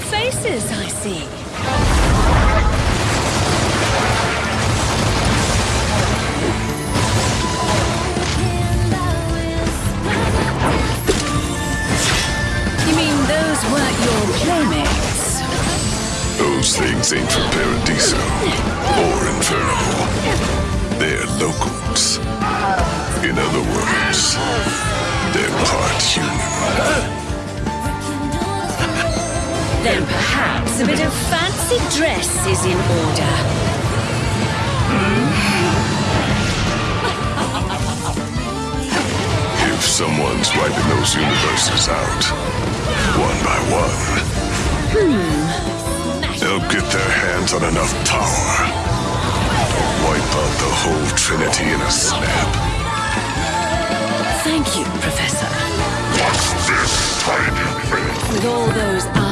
faces, I see. You mean those weren't your playmates? Those things ain't from Paradiso or Inferno. They're locals. In other words, they're part human. Then perhaps a bit of fancy dress is in order. If someone's wiping those universes out, one by one, hmm. they'll get their hands on enough power. To wipe out the whole Trinity in a snap. Thank you, Professor. What's this tiny thing? With all those eyes,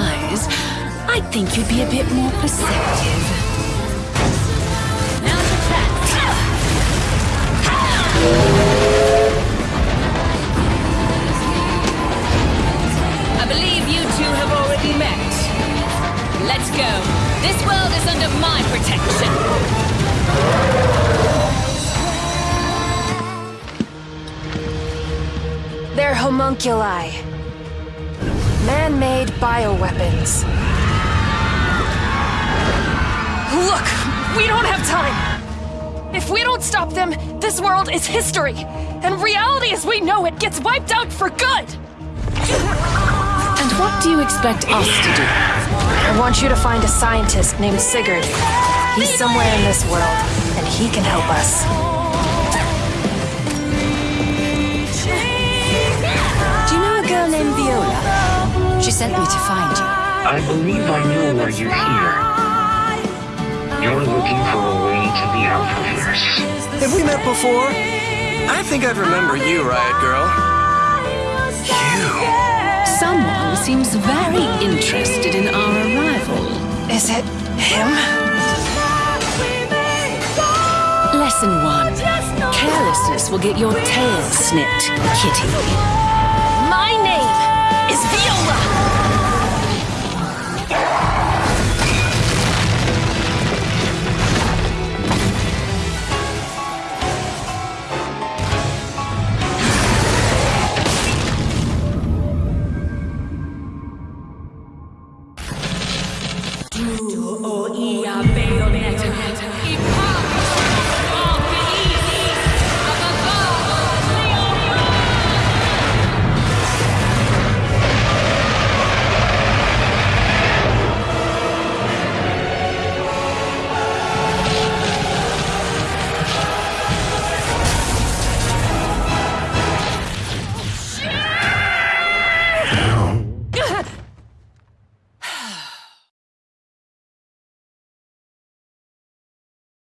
I think you'd be a bit more perceptive. Now to practice. I believe you two have already met. Let's go. This world is under my protection. They're homunculi. Man-made bioweapons. Look! We don't have time! If we don't stop them, this world is history! And reality as we know it gets wiped out for good! And what do you expect us to do? I want you to find a scientist named Sigurd. He's somewhere in this world, and he can help us. Do you know a girl named Viola? She sent me to find you. I believe I know why you're here. You're looking for a way to the Alphaverse. Have we met before? I think I'd remember you, Riot Girl. You? Someone seems very interested in our arrival. Is it him? Lesson one. Carelessness will get your tail snipped, kitty. My name Bayonetta.